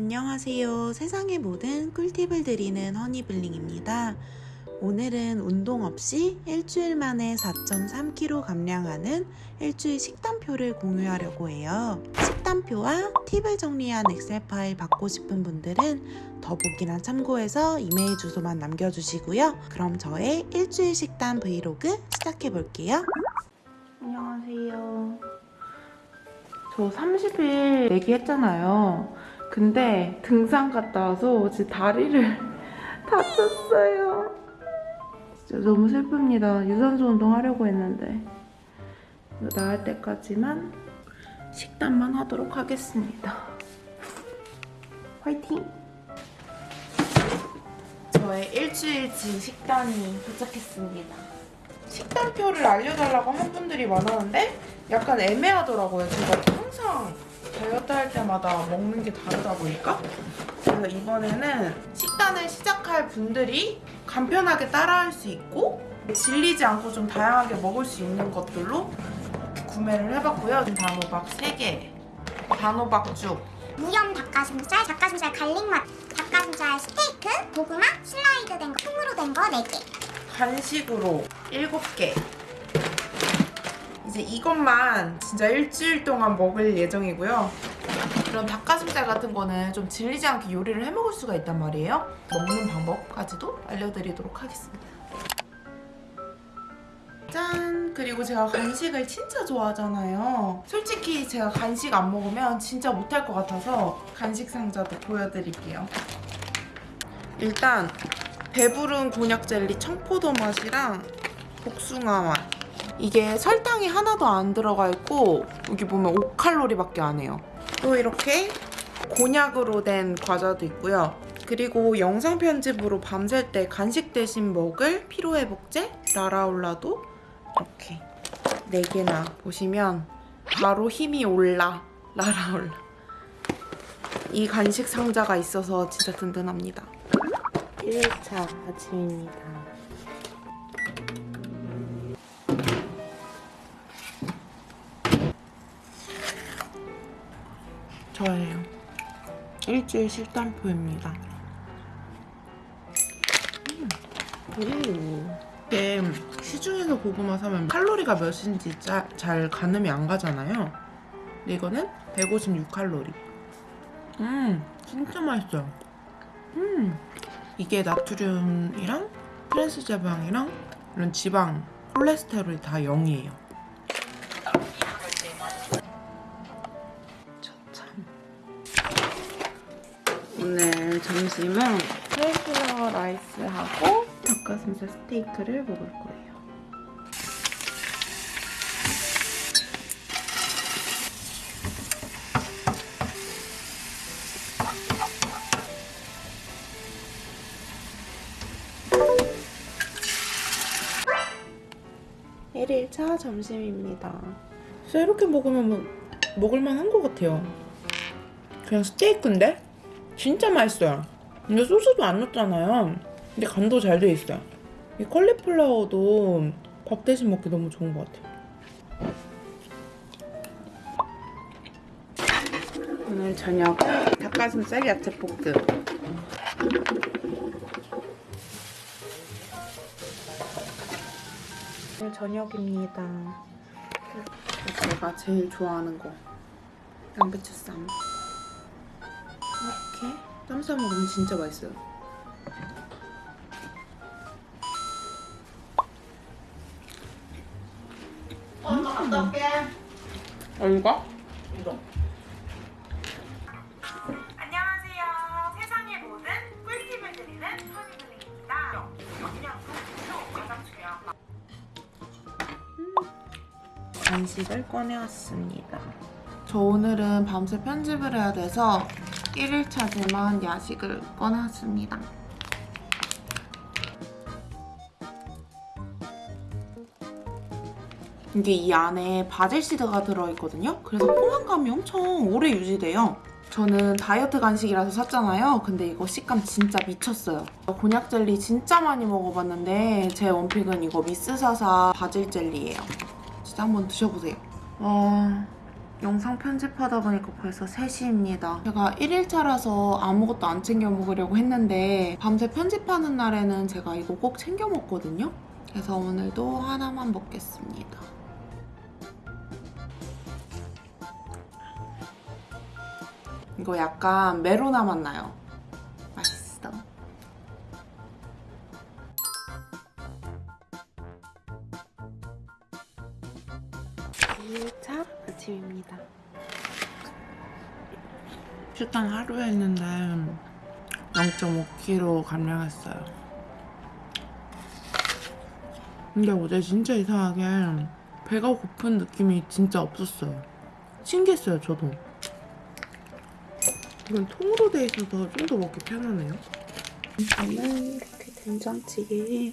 안녕하세요. 세상의 모든 꿀팁을 드리는 허니블링입니다. 오늘은 운동 없이 일주일 만에 4.3kg 감량하는 일주일 식단표를 공유하려고 해요. 식단표와 팁을 정리한 엑셀 파일 받고 싶은 분들은 더보기란 참고해서 이메일 주소만 남겨주시고요. 그럼 저의 일주일 식단 브이로그 시작해 볼게요. 안녕하세요. 저 30일 얘기했잖아요. 근데 등산 갔다 와서 제 다리를 다쳤어요. 진짜 너무 슬픕니다. 유산소 운동 하려고 했는데 나을 때까지만 식단만 하도록 하겠습니다. 화이팅! 저의 일주일치 식단이 도착했습니다. 식단표를 알려달라고 한 분들이 많았는데 약간 애매하더라고요. 제가 항상 다이어트 할 때마다 먹는 게 다르다 보니까 그래서 이번에는 식단을 시작할 분들이 간편하게 따라할 수 있고 질리지 않고 좀 다양하게 먹을 수 있는 것들로 구매를 해봤고요. 단호박 3개, 단호박죽, 무염 닭가슴살, 닭가슴살 갈릭맛, 닭가슴살 스테이크, 고구마, 슬라이드 된 거, 통으로 된 거 4개. 간식으로 7개 이제 이것만 진짜 일주일 동안 먹을 예정이고요. 이런 닭가슴살 같은 거는 좀 질리지 않게 요리를 해 먹을 수가 있단 말이에요. 먹는 방법까지도 알려드리도록 하겠습니다. 짠! 그리고 제가 간식을 진짜 좋아하잖아요. 솔직히 제가 간식 안 먹으면 진짜 못할 것 같아서 간식 상자도 보여드릴게요. 일단 배부른 곤약 젤리 청포도 맛이랑 복숭아 맛. 이게 설탕이 하나도 안 들어가 있고 여기 보면 5칼로리밖에 안 해요. 또 이렇게 곤약으로 된 과자도 있고요. 그리고 영상 편집으로 밤샐 때 간식 대신 먹을 피로회복제 라라올라도 이렇게 4개나 보시면 바로 힘이 올라 라라올라. 이 간식 상자가 있어서 진짜 든든합니다. 1차 아침입니다. 일주일 식단표입니다. 음. 이게 시중에서 고구마 사면 칼로리가 몇인지 짜, 잘 가늠이 안 가잖아요. 근데 이거는 156칼로리. 음, 진짜 맛있어요. 음. 이게 나트륨이랑 트랜스 지방이랑 이런 지방, 콜레스테롤이 다 0이에요. 오늘 점심은 cauliflower rice하고 닭가슴살 스테이크를 먹을 거예요. 일일차 점심입니다. 진짜 이렇게 먹으면 뭐, 먹을만 한 것 같아요. 그냥 스테이크인데? 진짜 맛있어요. 근데 소스도 안 넣었잖아요. 근데 간도 잘 돼 있어요. 이 컬리플라워도 밥 대신 먹기 너무 좋은 것 같아요. 오늘 저녁은 닭가슴살 야채 볶음. 오늘 저녁입니다. 제가 제일 좋아하는 거 양배추 쌈. 이렇게 쌈싸 먹으면 진짜 맛있어요. 엄마 갔다 올게. 어, 이거? 이거. 안녕하세요. 세상의 모든 꿀팁을 드리는 허니블링입니다. 영양소 가장 중요한 거. 간식을 꺼내왔습니다. 저 오늘은 밤새 편집을 해야 돼서 1일차지만 야식을 꺼내왔습니다. 이게 이 안에 바질 시드가 들어있거든요. 그래서 포만감이 엄청 오래 유지돼요. 저는 다이어트 간식이라서 샀잖아요. 근데 이거 식감 진짜 미쳤어요. 곤약 젤리 진짜 많이 먹어봤는데 제 원픽은 이거 미스사사 바질 젤리예요. 진짜 한번 드셔보세요. 와 영상 편집하다 보니까 벌써 3시입니다. 제가 1일차라서 아무것도 안 챙겨 먹으려고 했는데 밤새 편집하는 날에는 제가 이거 꼭 챙겨 먹거든요. 그래서 오늘도 하나만 먹겠습니다. 이거 약간 메로나 맛 나요. 맛있어. 아침입니다. 식단 하루 했는데 0.5kg 감량했어요. 근데 어제 진짜 이상하게 배가 고픈 느낌이 진짜 없었어요. 신기했어요, 저도. 이건 통으로 돼 있어서 좀 더 먹기 편하네요. 저는 이렇게 된장찌개에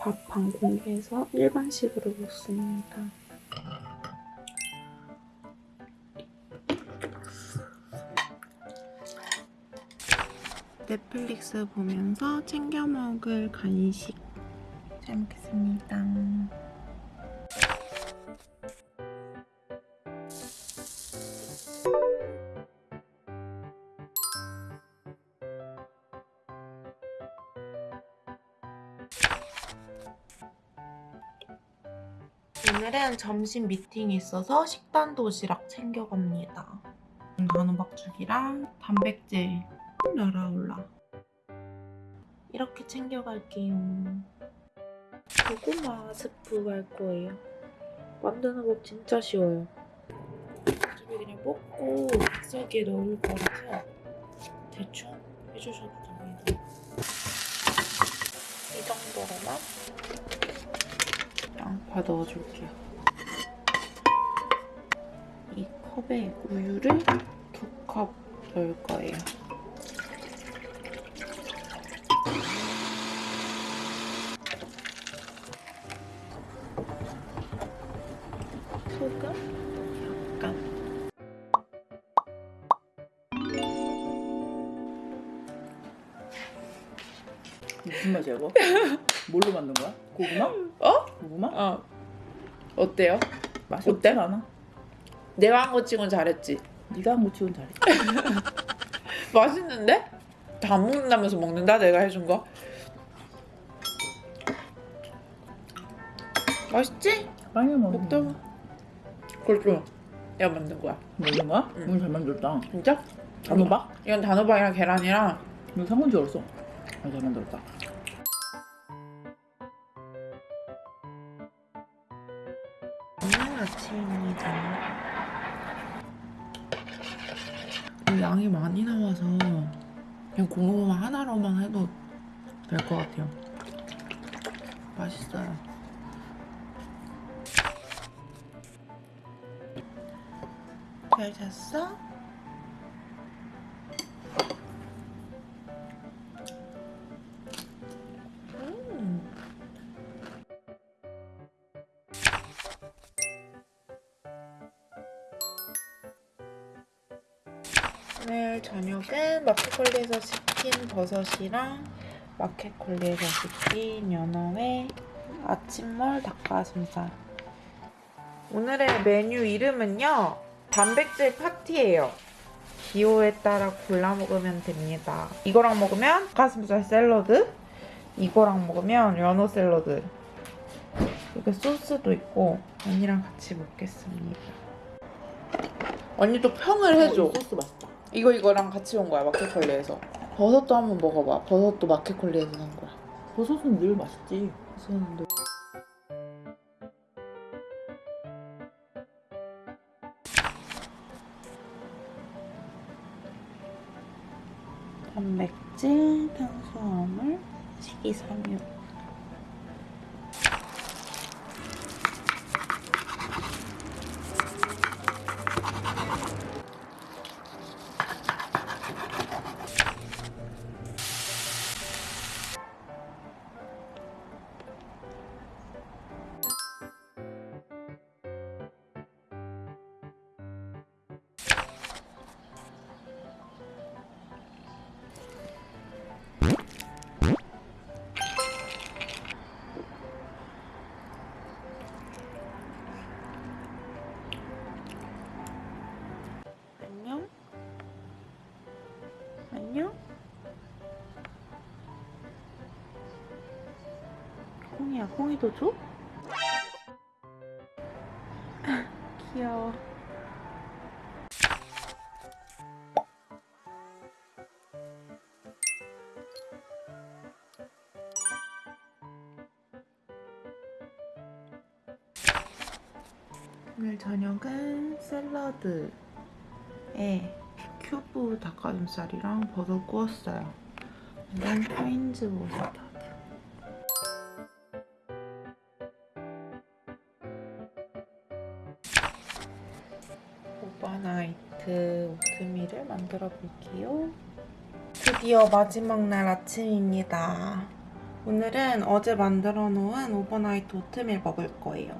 밥 반 공기해서 일반식으로 먹습니다. 넷플릭스 보면서 챙겨 먹을 간식 잘 먹겠습니다. 오늘은 점심 미팅이 있어서 식단 도시락 챙겨갑니다. 단호박죽이랑 단백질 날아올라. 이렇게 챙겨갈게요. 고구마 스프 할 거예요. 만드는 법 진짜 쉬워요. 어차피 그냥 뽑고 믹서기에 넣을 거라서 대충 해주셔도 됩니다. 이 정도로만 양파 넣어줄게요. 이 컵에 우유를 두 컵 넣을 거예요. 소금 약간 무슨 맛이야 이거? 뭘로 만든 거야? 고구마? 어? 고구마? 어 어때요? 맛이 어때? 않아? 내가 한 거 치곤 잘했지? 네가 한 거 치곤 잘해. 맛있는데? 다 먹는다면서 먹는다 내가 해준 거 맛있지? 빵에 먹다 먹는 봐 그렇죠 내가 만든 거야 먹는 거야? 응. 오늘 잘 만들었다. 진짜? 단호박? 이건 단호박이랑 계란이랑 이거 상건 줄 알았어. 아, 잘 만들었다. 오늘 아침입니다. 양이 많이 나와서 그냥 고구마 하나로만 해도 될 것 같아요. 맛있어요. 잘 잤어? 음. 오늘 저녁은 마켓컬리에서 시킨 버섯이랑 마켓컬리에서 시킨 연어회, 아침몰 닭가슴살. 오늘의 메뉴 이름은요, 단백질 파티예요. 기호에 따라 골라 먹으면 됩니다. 이거랑 먹으면 닭가슴살 샐러드, 이거랑 먹으면 연어 샐러드. 이렇게 소스도 있고 언니랑 같이 먹겠습니다. 언니도 평을 해줘. 어, 이 소스 맛있다. 이거 이거랑 같이 온 거야 마켓컬리에서 버섯도 한번 먹어봐 버섯도 마켓컬리에서 산 거야 버섯은 늘 맛있지. 버섯은 단백질, 탄수화물, 식이섬유 콩이도 줘? 귀여워. 오늘 저녁은 샐러드에 큐브 닭가슴살이랑 버섯 구웠어요. 이건 하인즈 머스타드. overnight 오트밀을 만들어 볼게요. 드디어 마지막 날 아침입니다. 오늘은 어제 만들어 놓은 overnight 오트밀 먹을 거예요.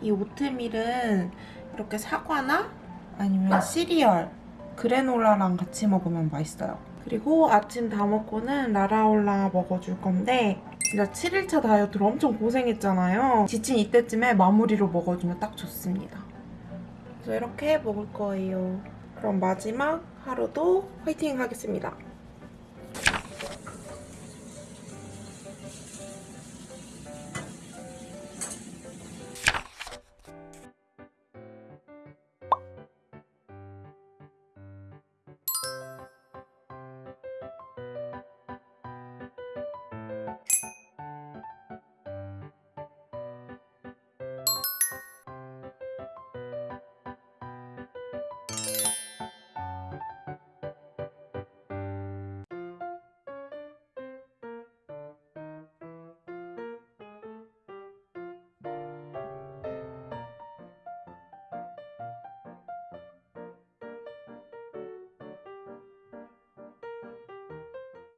이 오트밀은 이렇게 사과나 아니면 시리얼, 그래놀라랑 같이 먹으면 맛있어요. 그리고 아침 다 먹고는 라라올라 먹어줄 건데 진짜 7일차 다이어트로 엄청 고생했잖아요. 지친 이때쯤에 마무리로 먹어주면 딱 좋습니다. 그래서 이렇게 먹을 거예요. 그럼 마지막 하루도 화이팅 하겠습니다.